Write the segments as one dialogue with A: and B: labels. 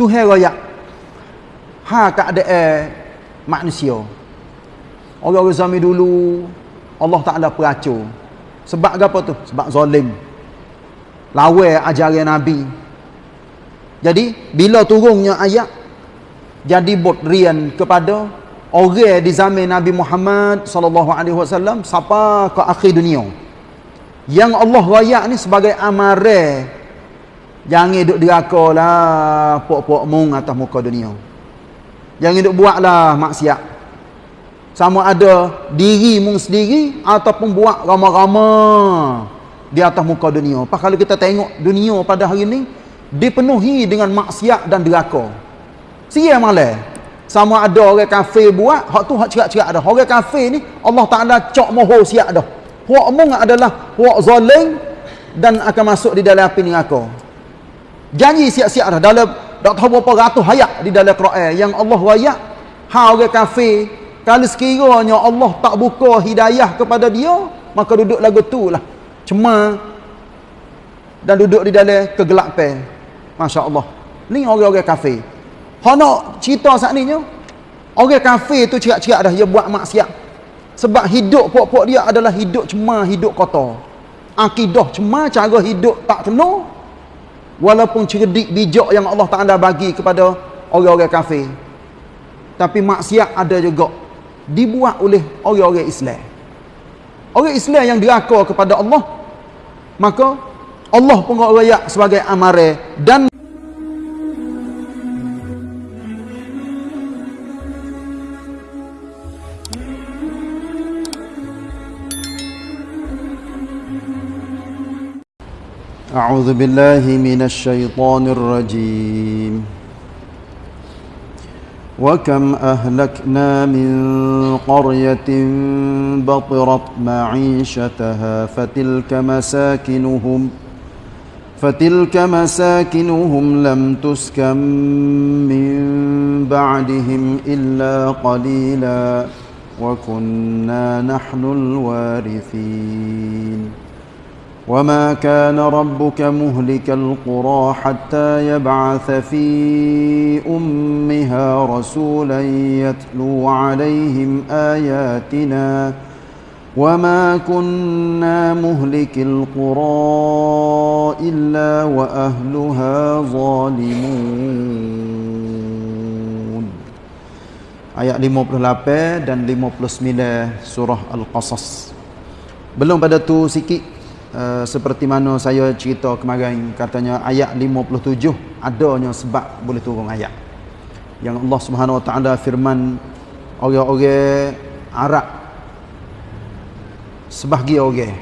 A: Tuhan raya ha keadaan manusia. Orang-orang zaman dulu Allah Taala peracur sebab apa tu? Sebab zalim lawan ajaran nabi. Jadi bila turunnya ayat jadi rian kepada orang di zaman Nabi Muhammad sallallahu alaihi wasallam sampai ke akhir dunia. Yang Allah rayak ni sebagai amare jangan duk dirakalah pok-pok mung atas muka dunia. Jangan duk buatlah maksiat. Sama ada diri mung sendiri ataupun buat ramai-ramai di atas muka dunia. Pak kalau kita tengok dunia pada hari ini dipenuhi dengan maksiat dan deraka. Sia malah. Sama ada orang kafir buat, hak tu hak cerak-cerak dah. Orang kafir ni Allah Taala cok moho siap dah. Hak mung adalah hak zalim dan akan masuk di dalam api neraka. Janji siap-siap dah dalam tak tahu berapa ratus ayat di dalam Quran yang Allah wayak ha orang kafir kalau sekiranya Allah tak buka hidayah kepada dia maka duduk lagu tu lah cuma dan duduk di dalam kegelapan Masya Allah ni orang-orang kafir nak cerita saat ni Orang kafir tu cerak-cerak dah dia buat maksiat. Sebab hidup pok-pok dia adalah hidup cuma hidup kotor. Akidah cuma cara hidup tak kena. Walaupun cerdik bijak yang Allah Taala bagi kepada orang-orang kafir. Tapi maksiat ada juga dibuat oleh orang-orang Islam. Orang Islam yang diraka kepada Allah maka Allah pun rakyat sebagai amare dan أعوذ بالله من الشيطان الرجيم. وكم أهلكنا من قرية بطرت معيشتها فتلك مساكنهم فتلك مساكنهم لم تسكن من بعدهم إلا قليلا وكنا نحن الوارثين. وما كان ربك مهلك القرى حتى يبعث في امها رسولا يتلو عليهم اياتنا وما كنا مهلك القرى الا واهلها ظالمون ayat 58 dan 59 surah al-qasas belum pada tu sikit Uh, seperti mana saya cerita kemarin katanya ayat 57 adanya sebab boleh turun ayat. Yang Allah Subhanahu Wa Taala firman orang-orang Arab sebahagian orang.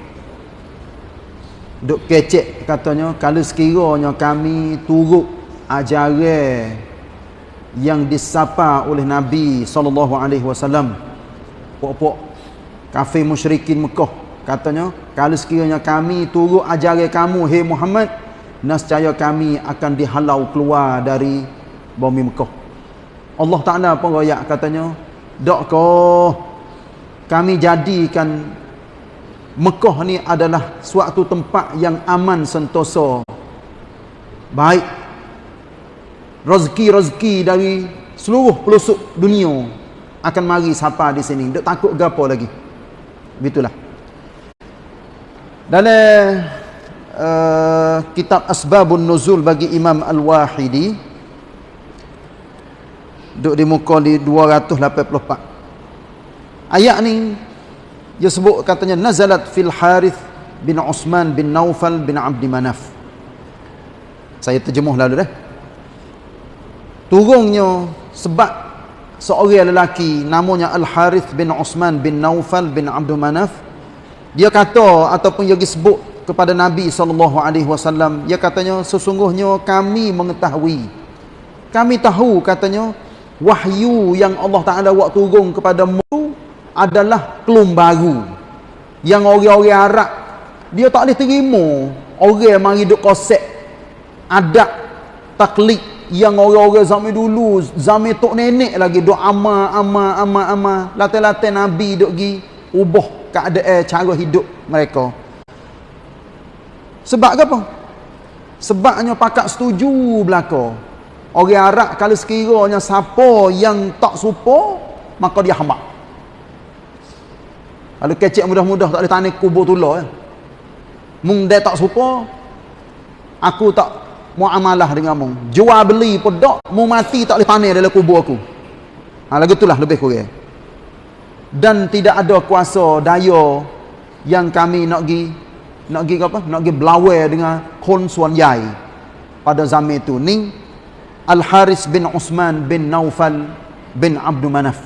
A: Duk kecek katanya kalau sekiranya kami turut ajaran yang disapa oleh Nabi sallallahu alaihi wasallam pok-pok kafir musyrikin Mekah katanya kalau sekiranya kami turut ajaran kamu hei Muhammad nescaya kami akan dihalau keluar dari bumi Mekah. Allah Taala pun royak katanya dokkah kami jadikan Mekah ni adalah suatu tempat yang aman sentosa. Baik rezeki-rezeki dari seluruh pelosok dunia akan mari sapa di sini. Tak takut gapo lagi? Begitulah dalam uh, kitab Asbabun Nuzul bagi Imam Al-Wahidi. Duduk di muka di 284 ayat ni dia sebut katanya nazalat fil Harith bin Osman bin Naufal bin Abdi Manaf. Saya terjemuh lalu dah. Turunnya sebab seorang lelaki namanya Al-Harith bin Osman bin Naufal bin Abdi Manaf dia kata ataupun dia sebut kepada Nabi SAW dia katanya sesungguhnya kami mengetahui. Kami tahu katanya wahyu yang Allah Ta'ala buat turun kepada mu adalah kelum baru yang orang-orang Arab dia tak boleh terima. Orang mari duk konsep adat taklid yang orang-orang zaman dulu zaman tok nenek lagi duk ama ama ama ama latai-latai Nabi duk gi ubah keadaan cara hidup mereka. Sebab apa? Sebabnya pakak setuju belaka. Orang Arab kalau sekiranya siapa yang tak supo maka dia hamba. Kalau kecek mudah-mudah tak boleh tanah kubur tulah ya. mung dia tak supo aku tak muamalah dengan mung jual beli pun tak mu mati tak boleh tanah dalam kubur aku. Ha, lagu itulah lebih kurang dan tidak ada kuasa daya yang kami nak pergi nak pergi apa? Nak pergi belawai dengan Khun Suan Yai pada zaman itu. Ni Al Haris bin Usman bin Naufal bin Abdul Manaf.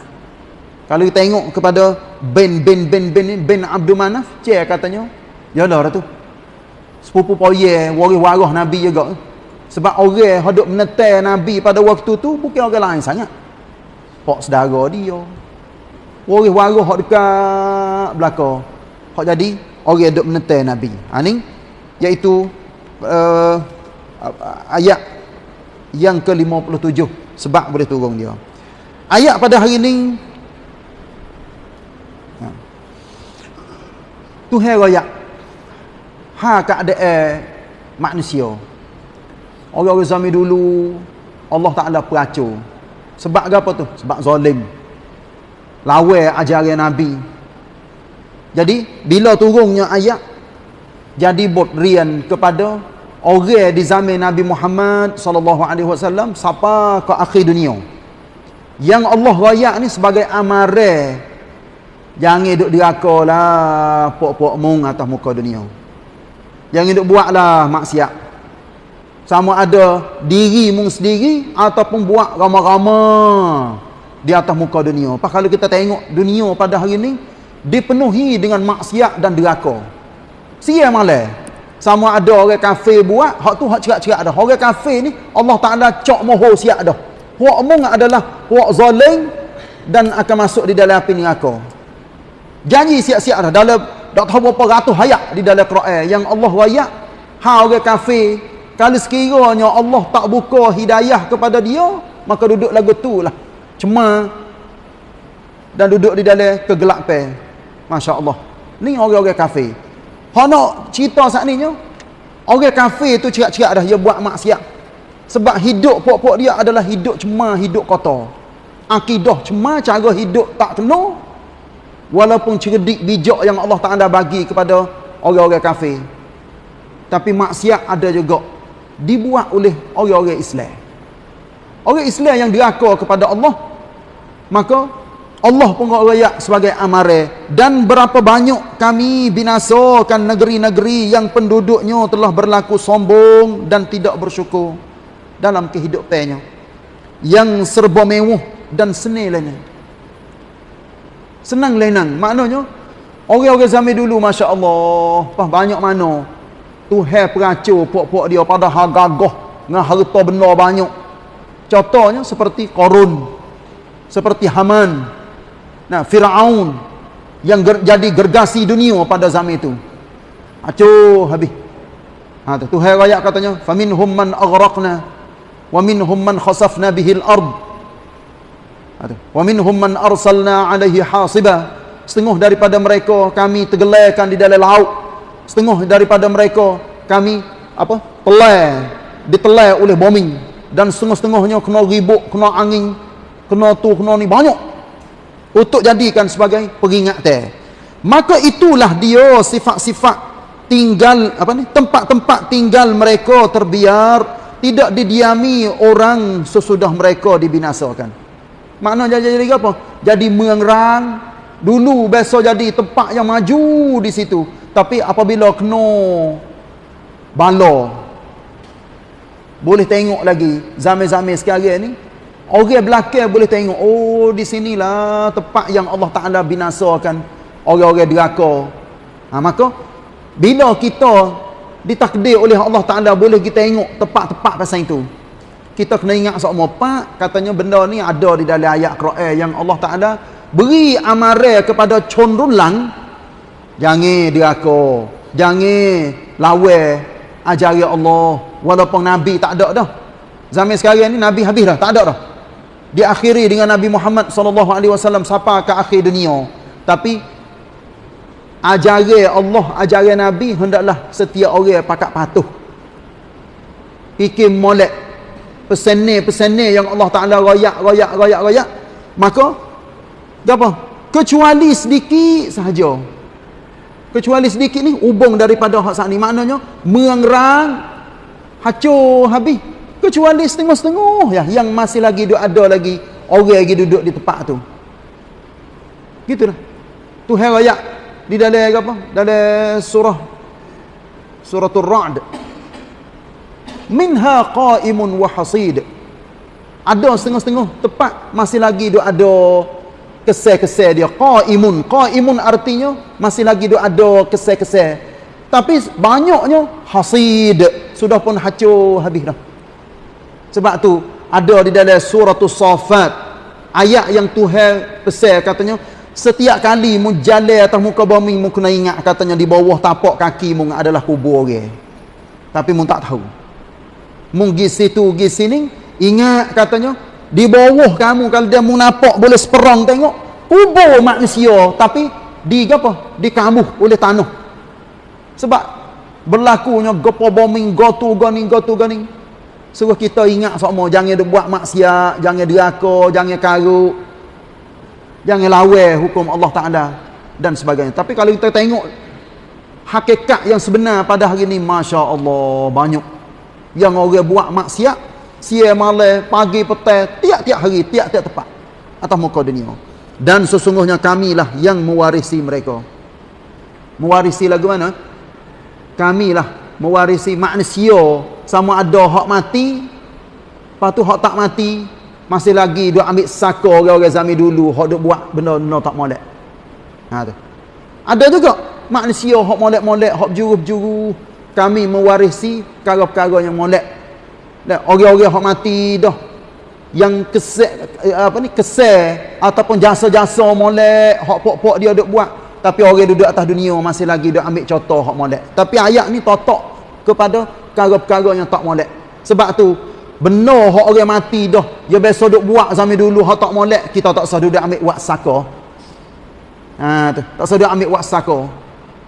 A: Kalau kita tengok kepada bin bin bin bin bin Abdul Manaf cik katanya ya lah tu sepupu poye waris waris Nabi juga. Sebab orang hidup menetai Nabi pada waktu tu bukan orang lain sangat. Pak saudara dia waris-waris hak dekat belakang. Hak jadi orang duk menetai nabi. Ha ni iaitu uh, ayat yang ke-57 sebab boleh turun dia. Ayat pada hari ni ha. Tuhan raya ha keadaan manusia. Orang-orang zaman dulu Allah Taala peracur sebab apa tu? Sebab zalim lawai ajaran Nabi. Jadi bila turunnya ayat jadi bot rian kepada orang di zaman Nabi Muhammad sallallahu alaihi wasallam siapa ke akhir dunia. Yang Allah raya ni sebagai amare jangan duk dirakalah pok-pok mung atas muka dunia. Jangan duk buatlah maksiat. Sama ada diri mung sendiri ataupun buat ramai-ramai di atas muka dunia. Pak kalau kita tengok dunia pada hari ini dipenuhi dengan maksiat dan deraka. Sia malah sama ada orang kafir buat, hak tu hak cerak-cerak dah. Orang kafir ni Allah Taala cok moho siap dah. Hak mung adalah hak zalim dan akan masuk di dalam api neraka. Janji siap-siap dah dalam tak tahu berapa ratus ayat di dalam Quran yang Allah wayak ha orang kafir kalau sekiranya Allah tak buka hidayah kepada dia maka duduk lagu tu lah cema dan duduk di dalam kegelapan masya-Allah. Ni orang-orang kafir. Nak cerita saat ni orang kafir tu cerak-cerak dah dia buat maksiat. Sebab hidup pok-pok dia adalah hidup cema hidup kotor. Akidah cema cara hidup tak kena walaupun cerdik bijak yang Allah Taala bagi kepada orang-orang kafir. Tapi maksiat ada juga. Dibuat oleh orang-orang Islam. Orang Islam yang diraka kepada Allah maka Allah pun raya sebagai amare. Dan berapa banyak kami binasakan negeri-negeri yang penduduknya telah berlaku sombong dan tidak bersyukur dalam kehidupannya yang serba mewah dan senil lainnya. Senang lenang maknanya orang-orang zaman dulu masya-Allah pah banyak mana. Tuhan peracur pok-pok dia pada hargagah dengan harta benda banyak. Contohnya seperti korun seperti Haman. Nah Firaun yang ger jadi gergasi dunia pada zaman itu. Acuh habis. Ha tu Tuhan ayat katanya faminhum man aghraqna wa minhum man khasafna bihil ard. Ha wa minhum man arsalna alaihi hasiba. Setengah daripada mereka kami tenggelamkan di dalam laut. Setengah daripada mereka kami apa telai ditelai oleh bombing. Dan setengah-setengahnya kena ribut kena angin kena tu kena ni banyak. Untuk jadikan sebagai peringatan maka itulah dia sifat-sifat tinggal apa ni tempat-tempat tinggal mereka terbiar tidak didiami orang sesudah mereka dibinasakan. Maknanya jadi, jadi apa? Jadi mengerang. Dulu biasa jadi tempat yang maju di situ. Tapi apabila kena bala boleh tengok lagi zaman-zaman sekarang ni Orang belakang boleh tengok, oh di sinilah tempat yang Allah Taala binasakan orang-orang deraka. Ha, maka bila kita ditakdir oleh Allah Taala boleh kita tengok tempat-tempat pasal itu. Kita kena ingat sama pak katanya benda ni ada di dalam ayat Quran yang Allah Taala beri amaran kepada condrulang jangan deraka, jangan lawan ajaran Allah walaupun nabi tak ada dah. Zaman sekarang ni nabi habis dah, tak ada dah diakhiri dengan Nabi Muhammad sallallahu alaihi wasallam sampai ke akhir dunia. Tapi ajaran Allah ajaran Nabi hendaklah setiap orang pakat patuh. Fikir molek pesene-pesene yang Allah Taala royak royak royak royak. Maka apa? Kecuali sedikit sahaja. Kecuali sedikit ni hubung daripada hak saat ni maknanya mengerang hancur habis kecuali setengah-setengah. Ya yang masih lagi duduk ada lagi orang lagi duduk di tempat tu. Gitulah. Tuhan royak di dalam apa? Dalam surah suratul ra'd. Minha qa'imun wa hasid. Ada setengah-setengah tepat masih lagi duk ada kesel-kesel dia. Qa'imun. Qa'imun artinya masih lagi duk ada kesel-kesel tapi banyaknya hasid. Sudah pun hancur habis dah sebab tu ada di dalam suratul safat ayat yang Tuhan pesan katanya setiap kali mu jalan atas muka bumi mu kena ingat katanya di bawah tapak kaki mu adalah kubur orang tapi mu tak tahu. Mu pergi situ pergi sini ingat katanya di bawah kamu kalau dia mu nampak boleh seperang tengok kubur manusia tapi di apa? Di kamu oleh tanah. Sebab berlakunya gopo bombing gotu gani gotu gani suruh kita ingat semua jangan buat maksiat jangan deraka jangan karuk. Jangan lawan hukum Allah Taala dan sebagainya. Tapi kalau kita tengok hakikat yang sebenar pada hari ini masya-Allah banyak. Yang orang buat maksiat siang malam pagi petang tiap-tiap hari tiap-tiap tempat atas muka dunia. Dan sesungguhnya kamilah yang mewarisi mereka. Mewarisi lagu mana? Kamilah mewarisi manusia sama ada hak mati lepas tu hak tak mati masih lagi duk ambil saka orang-orang zaman dulu hak duk buat benda-benda tak molek. Ha tu. Ada juga manusia hak molek-molek hak juru-juru kami mewarisi perkara-perkara yang molek. Dan orang-orang yang mati dah yang kesek apa ni kesek ataupun jasa-jasa molek hak pok-pok dia duk buat tapi orang duduk atas dunia masih lagi duk ambil contoh hak molek. Tapi ayat ni totok kepada perkara-perkara yang tak molek sebab tu benar hak orang mati dah dia biasa duk buat zaman dulu hak tak molek kita tak usah duduk ambil buat saka ha tu tak usah duduk ambil buat saka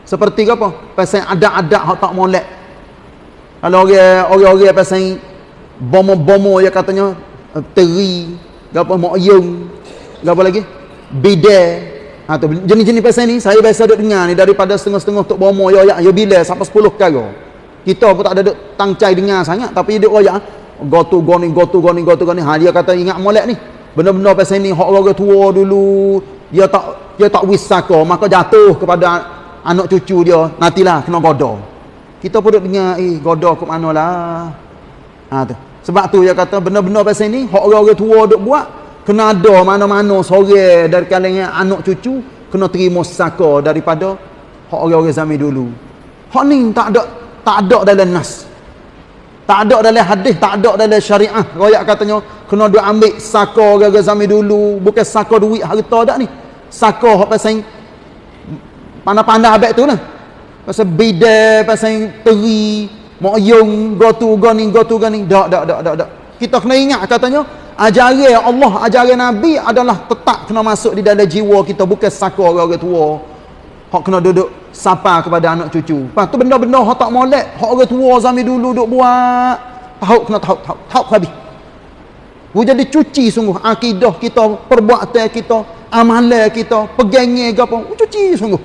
A: seperti apa? Pasal ada-ada hak tak molek. Kalau orang orang-orang pasal bomo-bomo ya katanya eh, teri, gapo moyong, gapo lagi? Bide. Ha tu jenis-jenis pasal ni saya biasa duk dengar ni daripada setengah-setengah tok bomo ya ya, ya bila sampai 10 perkara. Kita pun tak ada duk tangcai dengar sangat tapi dia royak go to go ni go to go ni go to go ni. Ha dia kata ingat molek ni. Benda-benda pasal ni hak orang tua dulu. Dia tak dia tak wisaka maka jatuh kepada anak cucu dia nantilah kena goda kita pun duk dengar eh goda ke mana lah? Ha tu. Sebab tu dia kata benda-benda pasal ni hak orang-orang tua duk buat kena ada mana-mana sore dari kalangan anak cucu kena terima saka daripada hak orang-orang zaman dulu. Hak ni tak ada tak ada dalam nas. Tak ada dalam hadis tak ada dalam syariah. Royak katanya kena duk ambil saka orang-orang zaman dulu. Bukan saka duit harta dak ni. Saka hak pasal pandai-pandai abad tu lah. Pasal bida pasal teri moyong go tu go ni go tu go ni. Dak dak dak dak dak. Kita kena ingat katanya ajaran Allah ajaran Nabi adalah tetap kena masuk di dalam jiwa kita. Bukan saka orang-orang tua hak kena duduk sapa kepada anak cucu. Lepas tu benda-benda hak tak molek hak orang tua zaman dulu duk buat. Tahu kena tahu tahu tahu habis. Wu jadi cuci sungguh. Akidah kita, perbuatan kita, amalan kita, pegangnya ke apa. Cuci sungguh.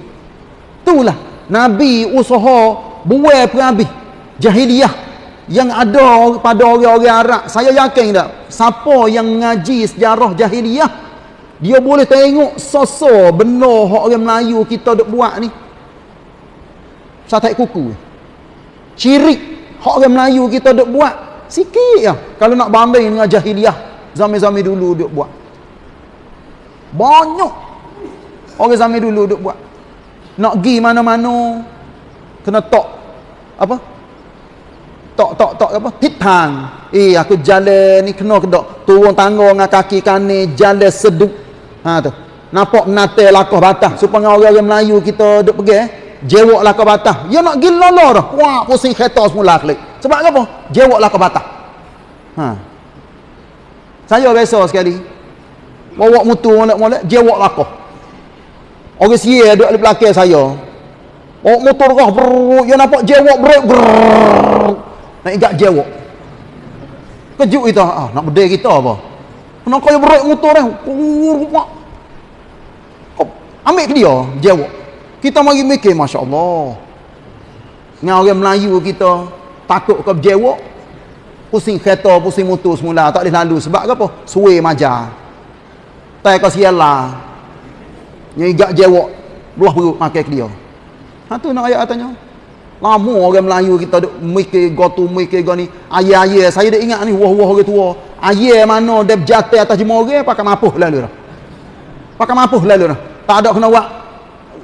A: Itulah Nabi usaha buai perhabis. Jahiliyah yang ada pada orang-orang Arab. Saya yakin tak? Siapa yang ngaji sejarah jahiliyah dia boleh tengok sosok benar hak orang Melayu kita duk buat ni. Satai kuku cirik hak orang Melayu kita duk buat sikit ya kalau nak banding dengan jahiliyah zaman-zaman dulu duk buat. Banyak orang zaman dulu duk buat. Nak pergi mana-mana kena tok apa? Tok tok tok apa? Hitang eh aku jalan ni kena kedok. Turun tangga dengan kaki kanan jalan seduk ha tu. Nampak nate lakah batah. Supaya orang-orang Melayu kita duk pergi eh jewok lakah batah. Dia nak pergi lolo dah. Wah pusing kereta semula klik sebab apa? Jewok lakah batah. Ha. Saya biasa sekali. Bawa mutu molek-molek jewok lakah. Orang sia duduk di belakang saya. Oh motor kah brrrr, dia nampak jewok brrrr. Nak ingat jewok. kejut kita. Ah nak bedai kita apa nak kaya berat motor dah ambil ke dia? Jawab. Kita mari mikir Masya Allah dengan orang Melayu kita takut ke jawab pusing kereta pusing motor semula tak boleh lalu. Sebab apa? Suwe majar tak kau sialah. Yang igak jawab belah perut makan ke dia. Ha tu nak ayat katanya. Lama orang Melayu kita duk mikir gotu mikir go ni. Ayah-ayah saya dah ingat ni wah-wah orang tua ayah mana dia berjata atas jemur pakai mapuh lalu dah pakai mapuh lalu dah tak ada kena buat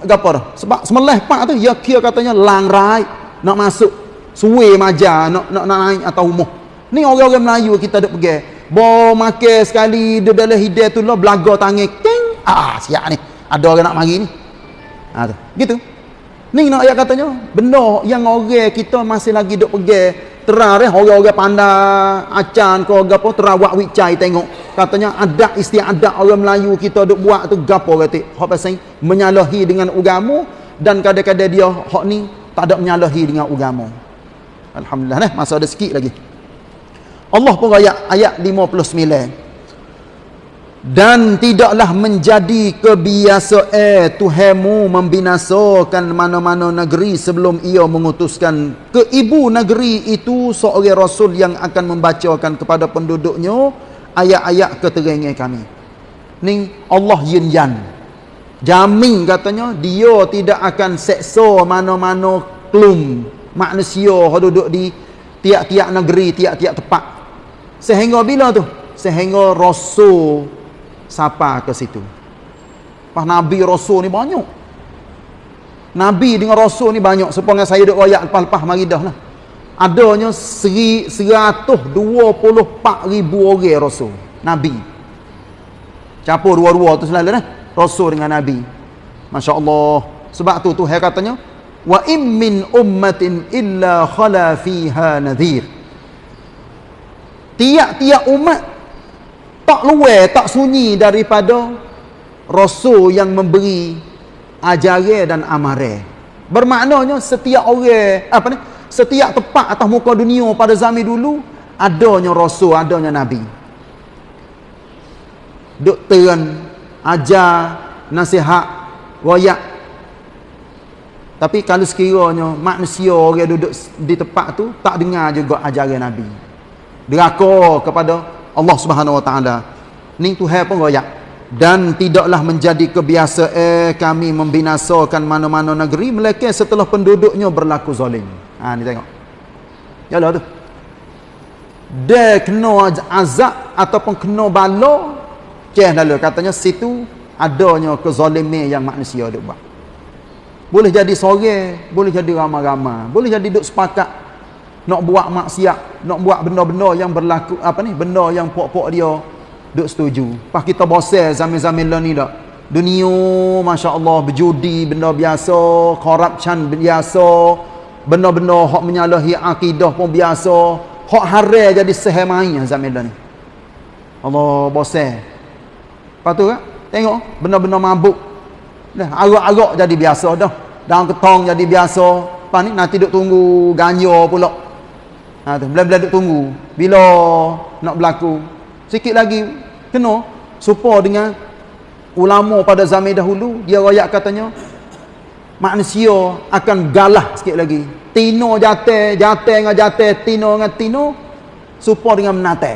A: apa dah. Sebab semelah pak tu ya kira katanya langrai nak masuk suwe maja nak nak, naik atau umuh ni orang-orang Melayu kita duk pergi. Bo makan sekali dia dalam hidayah tu lah belaga tangan ting. Ah siap ni. Ada orang nak mari ni. Ha tu. Gitu. Ni nak ayat katanya, benda yang orang kita masih lagi duk pergi terang eh orang-orang pandai acan ke gapo terawak wicai tengok. Katanya ada istiadat orang Melayu kita duk buat tu gapo kata. Hak pasal menyalahi dengan agama dan kadang-kadang dia hak ni tak ada menyalahi dengan agama. Alhamdulillah eh masa ada sikit lagi. Allah pun ayat ayat 59 dan tidaklah menjadi kebiasaan Tuhanmu membinasakan mana-mana negeri sebelum ia mengutuskan ke ibu negeri itu seorang rasul yang akan membacakan kepada penduduknya ayat-ayat keterangan kami. Ni Allah yin yan. Jamin katanya dia tidak akan seksa mana-mana klum manusia yang duduk di tiap-tiap negeri tiap-tiap tempat. Sehingga bila tu? Sehingga rasul siapa ke situ. Pas Nabi Rasul ni banyak. Nabi dengan Rasul ni banyak Supaya saya duk royak lepas-lepas mari dah lah. Adanya seri, 124 ribu orang Rasul. Nabi. Campur dua-dua tu selalu lah Rasul dengan Nabi. Masya Allah Sebab tu Tuhan katanya Wa im min ummatin illa khala fiha nadhir. Tiap-tiap umat tak luar tak sunyi daripada rasul yang memberi ajaran dan amaran bermaknanya setiap orang apa ni? Setiap tempat atas muka dunia pada zaman dulu adanya rasul adanya nabi. Duk terang ajar nasihat royak. Tapi kalau sekiranya manusia orang duduk di tempat tu tak dengar juga ajaran nabi. Deraka kepada Allah Subhanahu Wa Taala. Ni Tuhan pun royak dan tidaklah menjadi kebiasaan kami membinasakan mana-mana negeri melainkan setelah penduduknya berlaku zalim. Ha ni tengok. Yalah tu. Dia kena azab ataupun kena bala ceh lalu katanya situ adanya kezaliman yang manusia duk buat. Boleh jadi sore, boleh jadi ramai-ramai, boleh jadi duk sepakat nak buat maksiat, nak buat benda-benda yang berlaku apa ni, benda yang pok-pok dia duk setuju. Pas kita bosan zaman-zaman lah ni dak. Dunia masya-Allah berjudi benda biasa, corruption biasa, benda-benda hak menyalahi akidah pun biasa, hak haram jadi sehemai zaman lah ni. Allah bosan. Lepas tu kan, tengok benda-benda mabuk. Dah arak-arak jadi biasa dah. Daun ketong jadi biasa. Lepas ni nanti duk tunggu ganja pula. Ha tu, bila-bila duk tunggu. Bila nak berlaku. Sikit lagi kena supa dengan ulama pada zaman dahulu, dia royak katanya manusia akan galah sikit lagi. Tino jate, jate dengan jate, tino dengan tino supa dengan menate.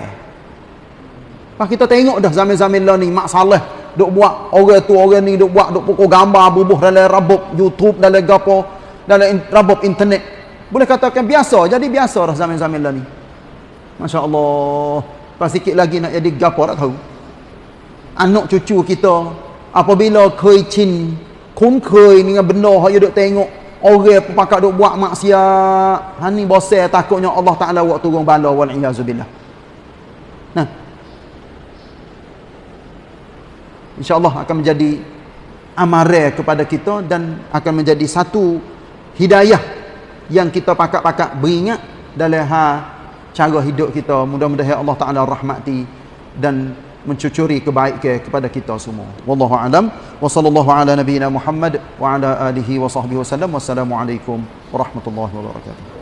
A: Pas kita tengok dah zaman-zaman lah ni masalah duk buat orang tu orang ni duk buat duk pukul gambar bubuh dalam rabuk YouTube dalam gapo dalam rabuk internet boleh katakan biasa. Jadi biasa dah zaman-zaman lah ni. masya-Allah. Pas sikit lagi nak jadi gapo tak tahu. Anak cucu kita apabila keicin kun kei dengan benda hak duk tengok orang pakak duk buat maksiat. Hani bosan takutnya Allah Taala buat turun bala wal iazubillah insyaallah akan menjadi amaran kepada kita dan akan menjadi satu hidayah yang kita pakak-pakak beringat dalam ha cara hidup kita. Mudah-mudahan Allah Taala rahmati dan mencucuri kebaikan kepada kita semua. Wallahu alam. Wa sallallahu ala nabiyyina Muhammad wa ala alihi wa sahbihi wasallam wassalamu alaikum warahmatullahi wabarakatuh